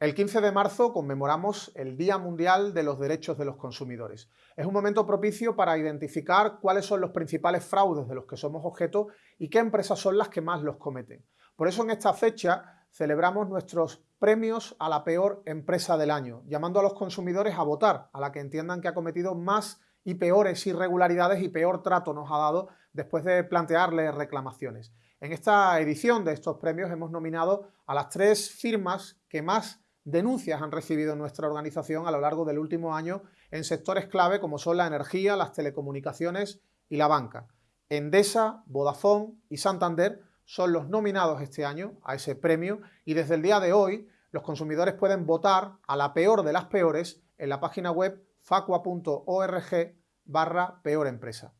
El 15 de marzo conmemoramos el Día Mundial de los Derechos de los Consumidores. Es un momento propicio para identificar cuáles son los principales fraudes de los que somos objeto y qué empresas son las que más los cometen. Por eso en esta fecha celebramos nuestros premios a la peor empresa del año, llamando a los consumidores a votar a la que entiendan que ha cometido más y peores irregularidades y peor trato nos ha dado después de plantearle reclamaciones. En esta edición de estos premios hemos nominado a las tres firmas que más denuncias han recibido nuestra organización a lo largo del último año en sectores clave como son la energía, las telecomunicaciones y la banca. Endesa, Vodafone y Santander son los nominados este año a ese premio y desde el día de hoy los consumidores pueden votar a la peor de las peores en la página web facua.org barra peor empresa.